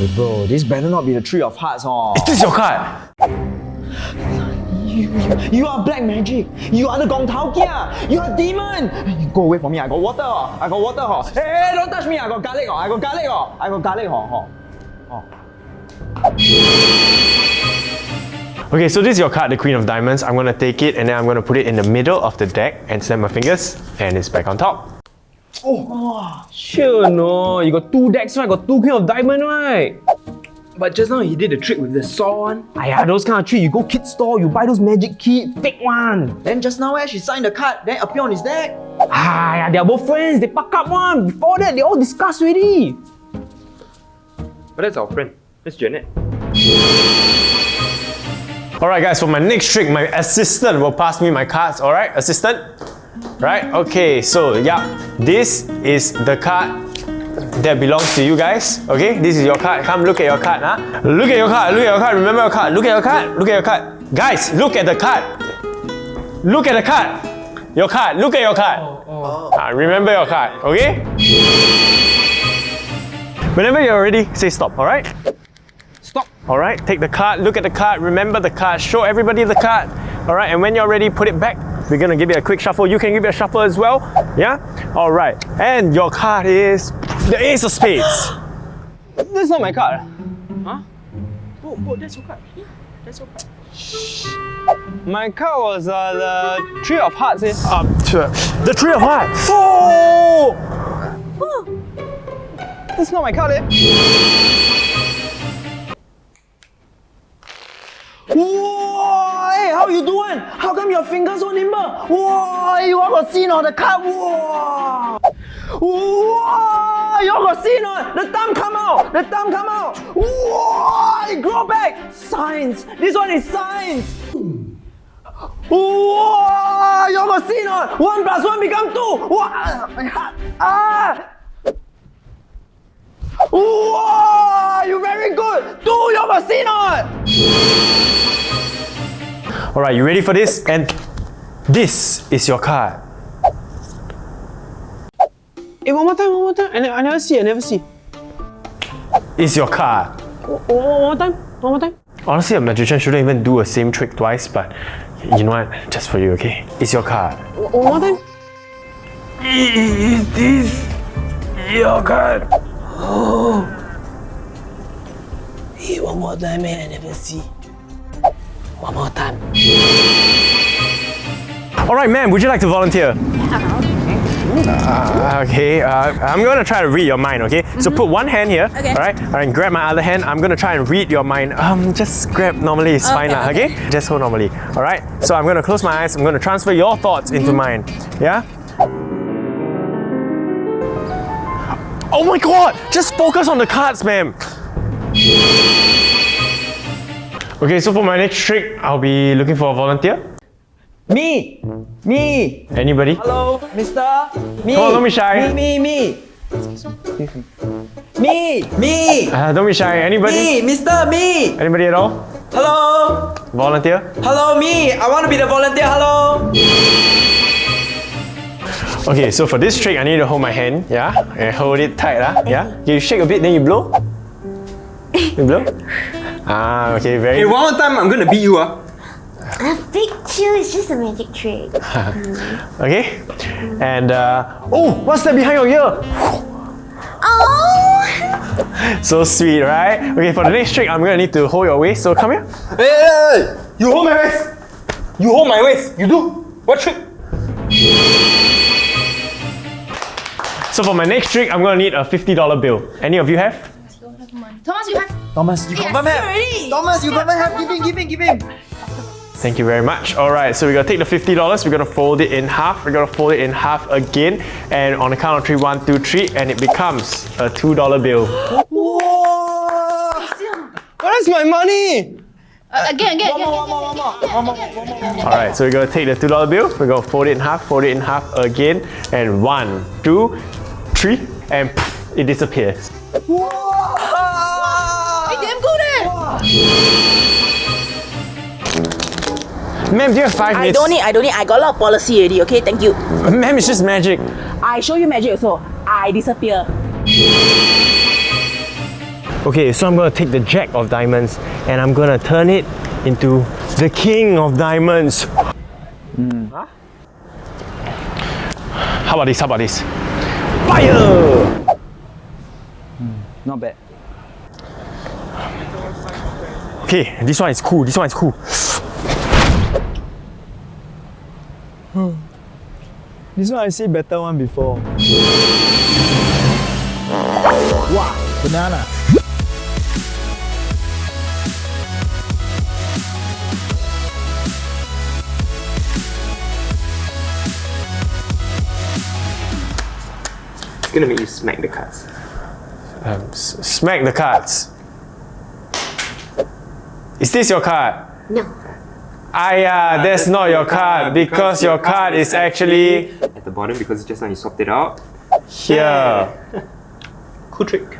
Hey bro, this better not be the three of hearts, huh? Is This your card. You, you, you are black magic. You are the Gong Tao Kia. You are demon. You go away from me. I got water. Oh. I got water. Oh. Hey, hey, don't touch me. I got garlic. Oh. I got garlic. Oh. I got garlic. Oh. Oh. Okay, so this is your card, the Queen of Diamonds. I'm gonna take it and then I'm gonna put it in the middle of the deck and snap my fingers and it's back on top. Oh, sure no, you got two decks right, got two Queen of Diamond right? But just now he did the trick with the saw one. Aiyah, those kind of trick, you go kid store, you buy those magic kit, fake one. Then just now, where she signed the card, then appear on his deck. Ah, they are both friends, they pack up one. Before that, they all discussed already. But that's our friend. That's Janet. Alright guys, for my next trick, my assistant will pass me my cards, alright? Assistant? Right? Okay, so yeah, this is the card that belongs to you guys. Okay, this is your card. Come look at your card, huh? Look at your card, look at your card, remember your card, look at your card, look at your card. Guys, look at the card. Look at the card. Your card, look at your card. Oh. Ah, remember your card, okay? Whenever you're ready, say stop, alright? Stop. Alright, take the card, look at the card, remember the card, show everybody the card. Alright, and when you're ready, put it back. We're gonna give it a quick shuffle. You can give it a shuffle as well. Yeah? Alright, and your card is the Ace of Spades. That's not my card. Huh? Oh, oh, that's your card. That's your card. My card was uh, the Three of Hearts. Eh? Um, the Three of Hearts. Oh! That's not my card. Eh? How? How come your fingers so nimble? Whoa! You all got seen on the card? Whoa! Whoa! You all got seen on the thumb come out. The thumb come out. Whoa! It grow back. Science. This one is science. Whoa! You all got seen on one plus one become two. Whoa! My heart. Ah! Whoa! You very good. Two. You all got on. Alright, you ready for this? And this is your card. Hey, one more time, one more time. I, ne- I never see, I never see. Is your card. One, one more time, one more time. Honestly, a magician shouldn't even do a same trick twice, but you know what? Just for you, okay? It's your card. One more time. Is this your card? Hey, one more time, man. I never see. One more time. Alright, ma'am, would you like to volunteer? Uh, okay, uh, I'm gonna try to read your mind, okay? So put one hand here, Okay. alright? Alright, grab my other hand. I'm gonna try and read your mind. Um, just grab normally, it's fine, lah, Okay, okay? Just hold normally, alright? So I'm gonna close my eyes, I'm gonna transfer your thoughts into mine, yeah? Oh my god! Just focus on the cards, ma'am! Okay, so for my next trick, I'll be looking for a volunteer. Me! Me! Anybody? Hello, mister? Me! Come on, don't be shy. Me, me, me! Me! Me! Uh, don't be shy. Anybody? Me! Mister, me! Anybody at all? Hello! Volunteer? Hello, me! I want to be the volunteer, hello! Okay, so for this trick, I need to hold my hand, yeah? And hold it tight, ah, yeah? You shake a bit, then you blow. You blow? Ah, okay, very Hey, one more time, I'm gonna beat you, ah. Big chill is just a magic trick. Okay? And, uh, oh, what's that behind your ear? Oh! So sweet, right? Okay, for the next trick, I'm gonna need to hold your waist, so come here. Hey, hey, hey! You hold my waist! You hold my waist! You do! What trick? So for my next trick, I'm gonna need a $50 bill. Any of you have? Thomas, you have. Thomas, you Yes, confirm have! already. Thomas, you confirm have! Give him, give him, give him! Thank you very much. All right, so we're gonna take the $50, we're gonna fold it in half, we're gonna fold it in half again, and on the count of three, one, two, three, and it becomes a $2 bill. Whoa! Where's my money? Uh, again, again, One again. more, one more, one more, one more, one more. All right, so we're gonna take the $2 bill, we're gonna fold it in half, fold it in half again, and one, two, three, and poof, it disappears. Whoa! Damn good! Ma'am, do you have five minutes? I don't need, I don't need. I got a lot of policy already, okay? Thank you. Ma'am, it's just magic. I show you magic also. I disappear. Okay, so I'm gonna take the Jack of Diamonds and I'm gonna turn it into the King of Diamonds. Hmm. Huh? How about this? How about this? Fire! Hmm, not bad. Okay, this one is cool. This one is cool. This one I see better one before. Wow, banana. It's gonna make you smack the cards. Um, smack the cards. Is this your card? No. Ah, yeah, that's not your card because your card is actually At the bottom because just now you swapped it out. here. Cool trick.